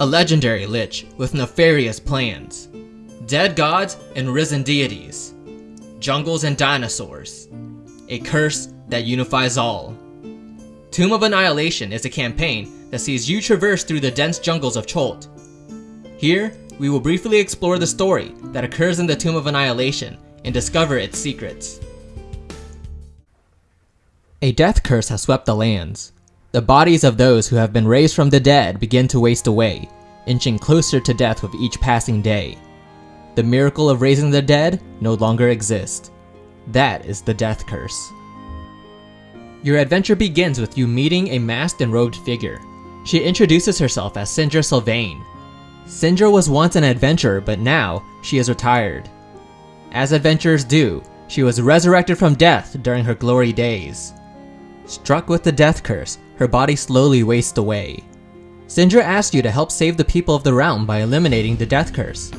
A legendary lich with nefarious plans. Dead gods and risen deities. Jungles and dinosaurs. A curse that unifies all. Tomb of Annihilation is a campaign that sees you traverse through the dense jungles of Chult. Here, we will briefly explore the story that occurs in the Tomb of Annihilation and discover its secrets. A death curse has swept the lands. The bodies of those who have been raised from the dead begin to waste away, inching closer to death with each passing day. The miracle of raising the dead no longer exists. That is the death curse. Your adventure begins with you meeting a masked and robed figure. She introduces herself as Syndra Silvane. Syndra was once an adventurer, but now she is retired. As adventurers do, she was resurrected from death during her glory days. Struck with the death curse, her body slowly wastes away. Syndra asks you to help save the people of the realm by eliminating the death curse.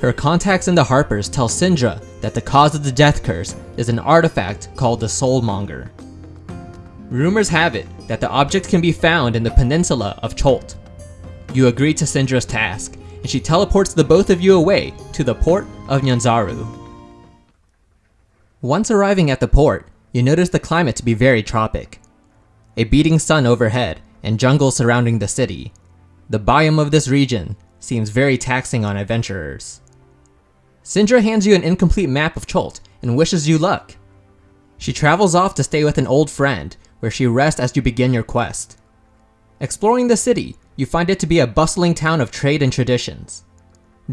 Her contacts in the Harpers tell Syndra that the cause of the death curse is an artifact called the Soulmonger. Rumors have it that the object can be found in the peninsula of Chult. You agree to Syndra's task, and she teleports the both of you away to the port of Nyanzaru. Once arriving at the port, you notice the climate to be very tropic. A beating sun overhead and jungle surrounding the city. The biome of this region seems very taxing on adventurers. Syndra hands you an incomplete map of Chult and wishes you luck. She travels off to stay with an old friend where she rests as you begin your quest. Exploring the city, you find it to be a bustling town of trade and traditions.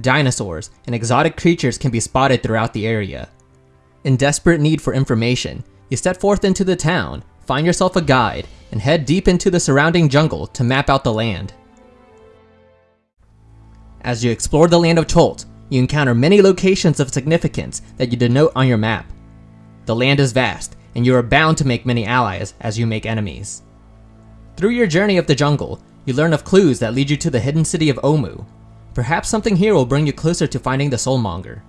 Dinosaurs and exotic creatures can be spotted throughout the area. In desperate need for information, you set forth into the town, find yourself a guide, and head deep into the surrounding jungle to map out the land. As you explore the land of Chult, you encounter many locations of significance that you denote on your map. The land is vast, and you are bound to make many allies as you make enemies. Through your journey of the jungle, you learn of clues that lead you to the hidden city of Omu. Perhaps something here will bring you closer to finding the Soulmonger.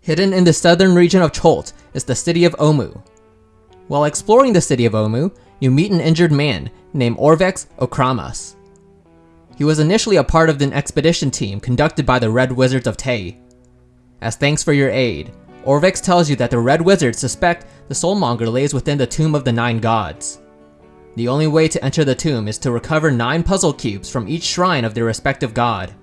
Hidden in the southern region of Chult is the city of Omu. While exploring the city of Omu, you meet an injured man named Orvex Ocrammas. He was initially a part of an expedition team conducted by the Red Wizards of Thay. As thanks for your aid, Orvex tells you that the Red Wizards suspect the Soulmonger lays within the Tomb of the Nine Gods. The only way to enter the tomb is to recover 9 puzzle cubes from each shrine of their respective god.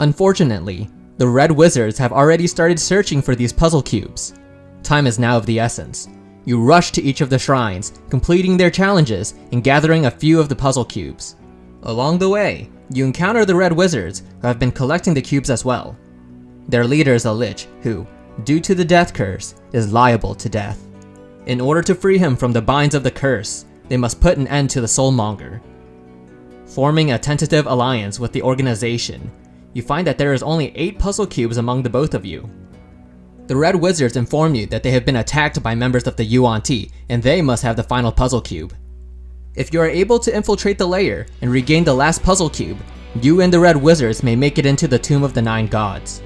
Unfortunately, the Red Wizards have already started searching for these puzzle cubes. Time is now of the essence. You rush to each of the shrines, completing their challenges and gathering a few of the puzzle cubes. Along the way, you encounter the Red Wizards who have been collecting the cubes as well. Their leader is a Lich who, due to the death curse, is liable to death. In order to free him from the binds of the curse, they must put an end to the Soulmonger. Forming a tentative alliance with the organization, you find that there is only 8 puzzle cubes among the both of you. The Red Wizards inform you that they have been attacked by members of the Yuan-Ti, and they must have the final puzzle cube. If you are able to infiltrate the lair and regain the last puzzle cube, you and the Red Wizards may make it into the Tomb of the Nine Gods.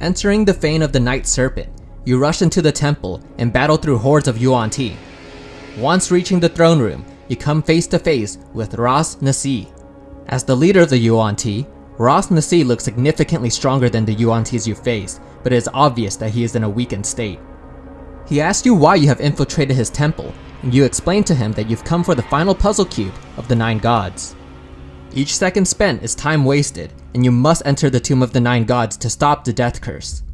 Entering the Fane of the Night Serpent, you rush into the temple and battle through hordes of Yuan-Ti. Once reaching the throne room, you come face to face with Ras Nsi. As the leader of the Yuan-Ti, Ras Nsi looks significantly stronger than the Yuan-Tis you faced, but it is obvious that he is in a weakened state. He asks you why you have infiltrated his temple, and you explain to him that you've come for the final puzzle cube of the Nine Gods. Each second spent is time wasted, and you must enter the Tomb of the Nine Gods to stop the death curse.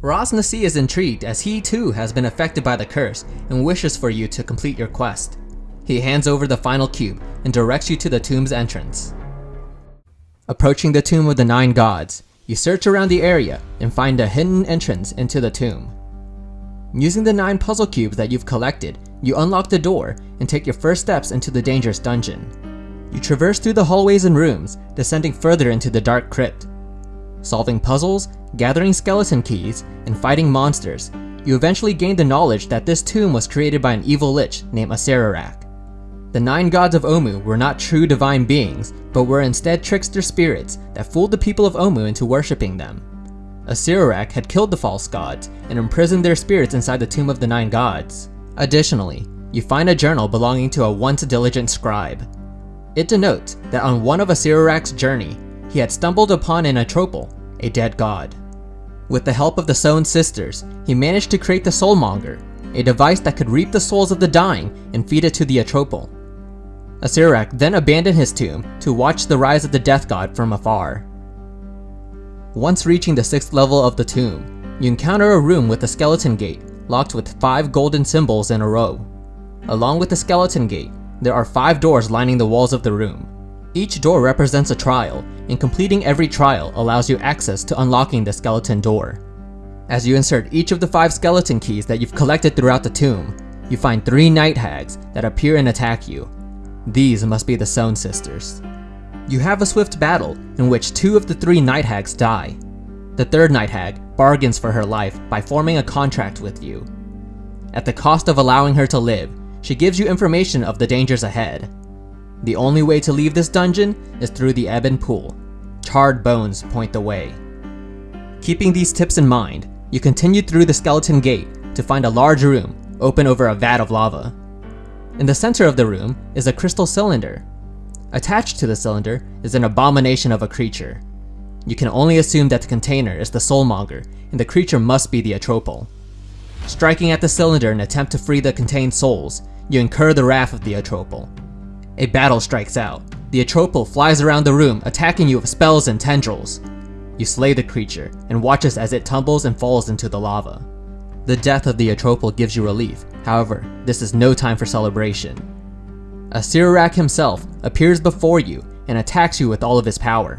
Ras Nsi is intrigued as he too has been affected by the curse and wishes for you to complete your quest. He hands over the final cube and directs you to the tomb's entrance. Approaching the Tomb of the Nine Gods, you search around the area and find a hidden entrance into the tomb. Using the 9 puzzle cubes that you've collected, you unlock the door and take your first steps into the dangerous dungeon. You traverse through the hallways and rooms, descending further into the dark crypt. Solving puzzles, gathering skeleton keys, and fighting monsters, you eventually gain the knowledge that this tomb was created by an evil lich named Acererak. The nine gods of Omu were not true divine beings, but were instead trickster spirits that fooled the people of Omu into worshipping them. Acererak had killed the false gods and imprisoned their spirits inside the Tomb of the Nine Gods. Additionally, you find a journal belonging to a once diligent scribe. It denotes that on one of Acererak's journey, he had stumbled upon an Atropal, a dead god. With the help of the Sewn sisters, he managed to create the Soulmonger, a device that could reap the souls of the dying and feed it to the Atropal. Acererak then abandoned his tomb to watch the rise of the death god from afar. Once reaching the 6th level of the tomb, you encounter a room with a skeleton gate locked with 5 golden symbols in a row. Along with the skeleton gate, there are 5 doors lining the walls of the room. Each door represents a trial, and completing every trial allows you access to unlocking the skeleton door. As you insert each of the 5 skeleton keys that you've collected throughout the tomb, you find 3 night hags that appear and attack you. These must be the Sewn sisters. You have a swift battle in which two of the three Night Hags die. The third Night Hag bargains for her life by forming a contract with you. At the cost of allowing her to live, she gives you information of the dangers ahead. The only way to leave this dungeon is through the Ebon Pool. Charred bones point the way. Keeping these tips in mind, you continue through the Skeleton Gate to find a large room open over a vat of lava. In the center of the room is a crystal cylinder Attached to the cylinder is an abomination of a creature. You can only assume that the container is the soulmonger, and the creature must be the Atropal. Striking at the cylinder in attempt to free the contained souls, you incur the wrath of the Atropal. A battle strikes out. The Atropal flies around the room, attacking you with spells and tendrils. You slay the creature, and watches as it tumbles and falls into the lava. The death of the Atropal gives you relief, however, this is no time for celebration. Acererak himself appears before you and attacks you with all of his power.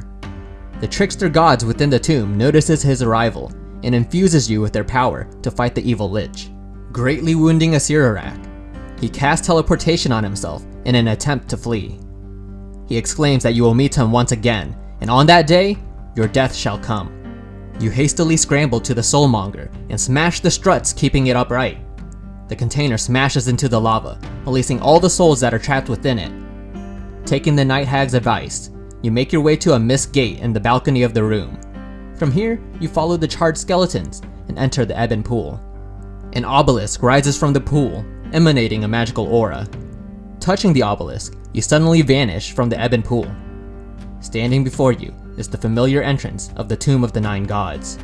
The trickster gods within the tomb notices his arrival and infuses you with their power to fight the evil lich, greatly wounding Acererak. He casts teleportation on himself in an attempt to flee. He exclaims that you will meet him once again, and on that day, your death shall come. You hastily scramble to the Soulmonger and smash the struts keeping it upright. The container smashes into the lava, releasing all the souls that are trapped within it. Taking the Night Hag's advice, you make your way to a mist gate in the balcony of the room. From here, you follow the charred skeletons and enter the Ebon Pool. An obelisk rises from the pool, emanating a magical aura. Touching the obelisk, you suddenly vanish from the Ebon Pool. Standing before you is the familiar entrance of the Tomb of the Nine Gods.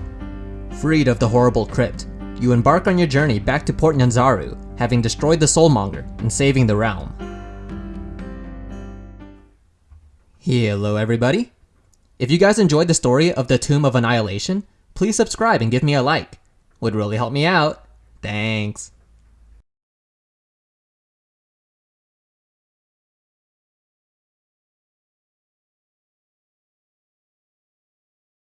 Freed of the horrible crypt, you embark on your journey back to Port Nyanzaru, having destroyed the Soulmonger and saving the realm. Hello everybody! If you guys enjoyed the story of the Tomb of Annihilation, please subscribe and give me a like. Would really help me out. Thanks.